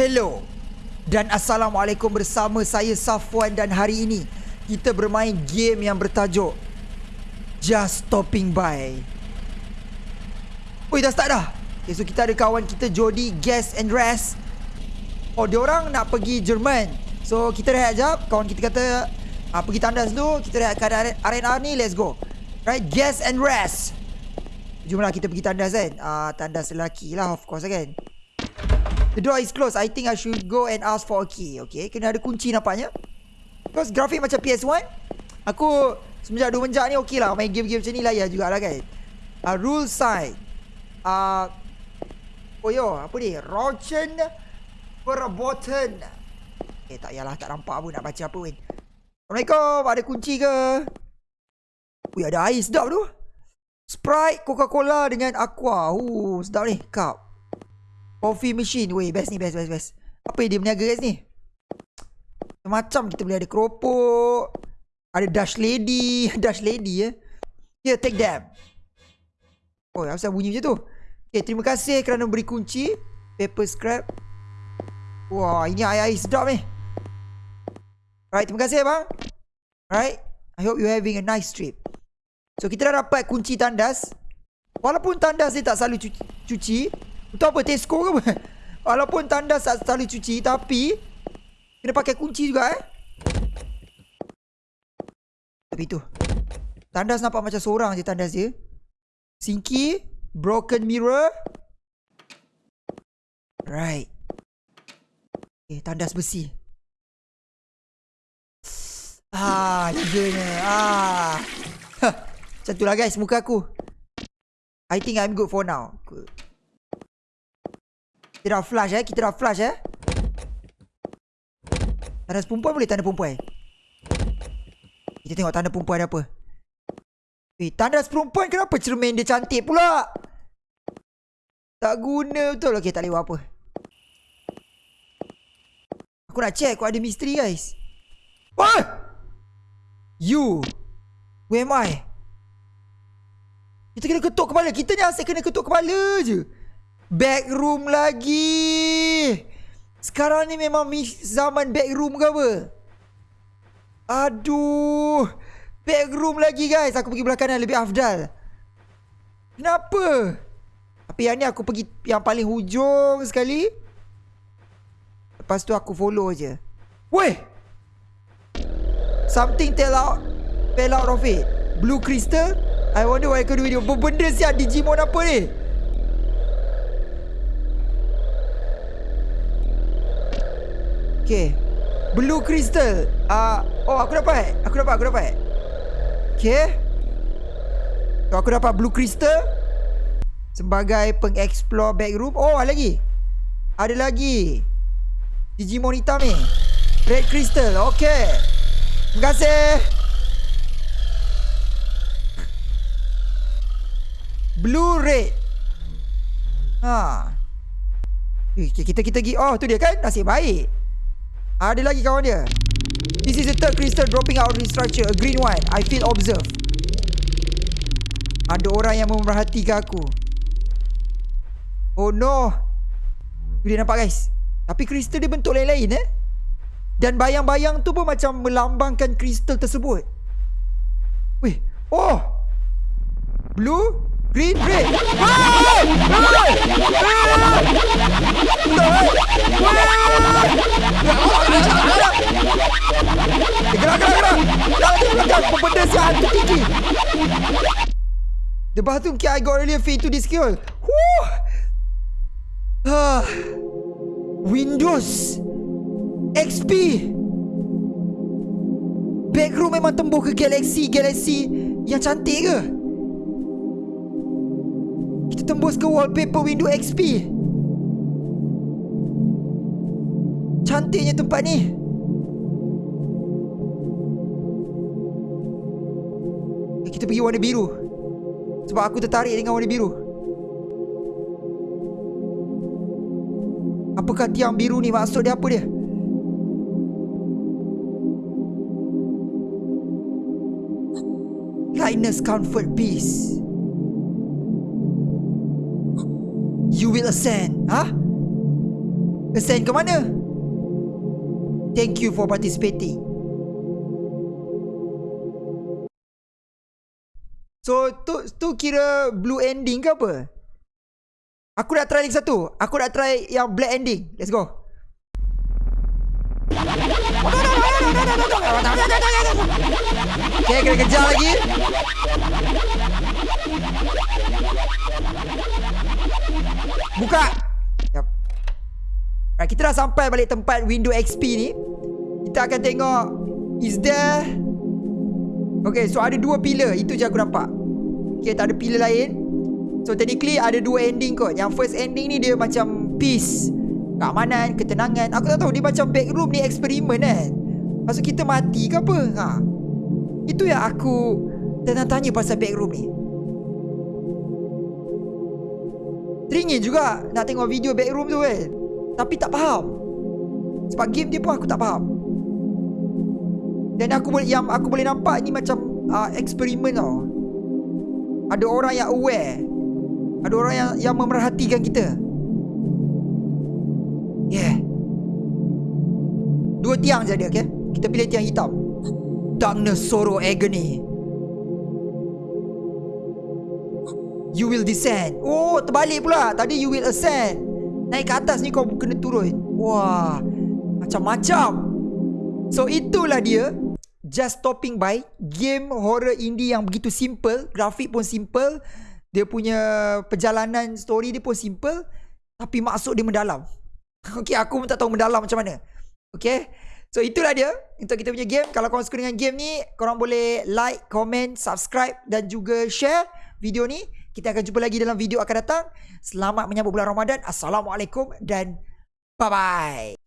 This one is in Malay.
Hello dan Assalamualaikum bersama saya Safwan dan hari ini kita bermain game yang bertajuk Just Stopping By. Oi dah start dah. Okay, so kita ada kawan kita Jody, Guess and Rest. Oh, dia orang nak pergi Jerman. So kita rehat jap. Kawan kita kata ah, pergi tandas dulu. Kita rehat kat arena ni. Let's go. Right, Guess and Rest. Jomlah kita pergi tandas kan. Ah, tandas lelaki lah of course kan. The door is closed. I think I should go and ask for a key. Okay, kena ada kunci nampaknya. Because grafik macam PS1. Aku semenjak dua menjak ni okey lah. Main game-game macam ni ya jugalah kan. Uh, rule side. Uh, oh yo, apa ni? Rochen Verboten. Eh tak yalah, tak nampak pun nak baca apa pun. Assalamualaikum, ada kunci ke? Ui, ada air sedap tu. Sprite, Coca-Cola dengan Aqua. Uh, sedap ni, cup. Coffee machine. Weh, best ni, best, best, best. Apa dia berniaga guys ni? Macam kita boleh ada keropok. Ada dash lady. dash lady eh. Here, take them. Oh, apa bunyi macam tu? Okay, terima kasih kerana beri kunci. Paper scrap. Wah, ini air-air sedap ni. Alright, terima kasih bang. Alright. I hope you having a nice trip. So, kita dah dapat kunci tandas. Walaupun tandas ni tak selalu cuci. cuci itu apa? Tesco ke apa? Walaupun tandas tak selalu cuci, tapi Kena pakai kunci juga eh. Tapi tu. Tandas nampak macam seorang je tandas dia. Sinky Broken mirror. Right. Okay, tandas besi. Ah, tiganya Ah. Macam tu lah guys, muka aku. I think I'm good for now. Good Kita dah flash eh, kita dah flash eh? Tanda perempuan boleh tanda perempuan? Kita tengok tanda perempuan ada apa. Eh tanda perempuan kenapa cermin dia cantik pula? Tak guna betul? Okay tak lewat apa. Aku nak check aku ada misteri guys. What? You. Where am I? Kita kena ketuk kepala. Kita ni asyik kena ketuk kepala je Back room lagi sekarang ni memang zaman backroom ke apa? Aduh. Backroom lagi guys. Aku pergi belah kanan lebih afdal. Kenapa? Tapi yang ni aku pergi yang paling hujung sekali. Lepas tu aku follow je. Weh! Something tell out fell out of it. Blue crystal? I wonder what I can do it. Benda siap Digimon apa ni? Okay Blue crystal. Uh, Oh aku dapat. Aku dapat aku dapat. Okay so, Aku dapat blue crystal Sebagai pengeksplore backroom. Oh ada lagi. Ada lagi. Digimon hitam ni. Red crystal. Okay Terima kasih. Blue red. Ha. Okay, kita kita pergi. Oh tu dia kan? Nasib baik ada lagi kawan dia. This is the third crystal dropping out of the structure. A green one. I feel observed. Ada orang yang memerhatikan aku. Oh no. Dia nampak guys. Tapi kristal dia bentuk lain-lain eh. Dan bayang-bayang tu pun macam melambangkan kristal tersebut. Weh. Oh. Blue. Green, red. Ah! Gerak, gerak, gerak. Jangan Pembenda si hantu tinggi. The bathroom key I got earlier fit to this skill. Woo! Ah. Windows. XP. Backroom memang tembus ke galaxy, galaxy yang cantik ke? Tembus ke wallpaper window XP Cantiknya tempat ni. Kita pergi warna biru. Sebab aku tertarik dengan warna biru. Apakah tiang biru ni maksud dia apa dia? Lightness, comfort, peace You will ascend. Ha? Ascend ke mana? Thank you for participating. So tu tu kira blue ending ke apa? Aku dah try lagi satu. Aku dah try yang black ending. Let's go. Okay, kena kejar lagi. Buka. Yep. Right, kita dah sampai balik tempat window XP ni. Kita akan tengok is there Okay, so ada dua pillar. Itu je aku nampak. Okay, tak ada pillar lain. So, technically ada dua ending kot. Yang first ending ni dia macam peace. Keamanan, ketenangan. Aku tak tahu dia macam backroom ni eksperimen kan. Maksud kita mati ke apa? Ha. Itu yang aku tanya-tanya pasal backroom ni. Teringin juga nak tengok video backroom tu kan. Tapi tak faham. Sebab game dia pun aku tak faham. Dan aku boleh yang aku boleh nampak ni macam uh, eksperimen tau. Ada orang yang aware. Ada orang yang yang memerhatikan kita. Yeah. Dua tiang je dia, okay? Kita pilih tiang hitam. Darkness, sorrow, agony. You will descend. Oh, terbalik pula. Tadi you will ascend. Naik ke atas ni kau kena turun. Wah, macam-macam. So itulah dia just stopping by game horror indie yang begitu simple, grafik pun simple, dia punya perjalanan story dia pun simple tapi maksud dia mendalam. Okay, aku pun tak tahu mendalam macam mana. Okay. So itulah dia untuk kita punya game. Kalau korang suka dengan game ni, korang boleh like, comment, subscribe dan juga share video ni. Kita akan jumpa lagi dalam video akan datang. Selamat menyambut bulan Ramadan. Assalamualaikum dan bye-bye.